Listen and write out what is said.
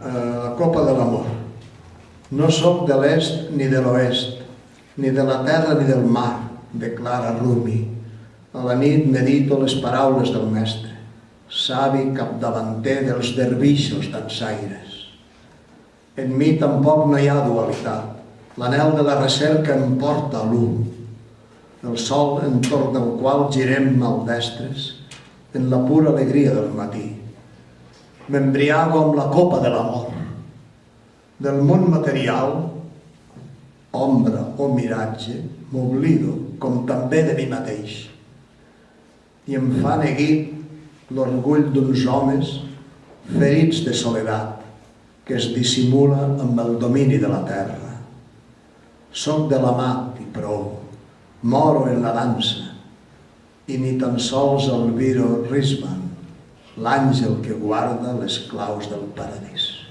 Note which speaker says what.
Speaker 1: la copa de l'amor. No sóc de l'est ni de l'oest, ni de la terra ni del mar, declara Rumi. A la nit medito les paraules del mestre, savi capdavanter dels dervixos dansaires. En mi tampoc no hi ha dualitat. L'anel de la recerca em porta a l'un. El sol entorn del qual girem maldestres en la pura alegria del matí. M'embriago amb la copa de l'amor. Del món material, ombra o miratge, m'oblido, com també de mi mateix. I em fa neguit l'orgull d'uns homes ferits de soledat, que es dissimula amb el domini de la terra. Soc de l'amat i prou, moro en la dansa, i ni tan sols el Viro Risman, l'àngel que guarda les claus del paradís.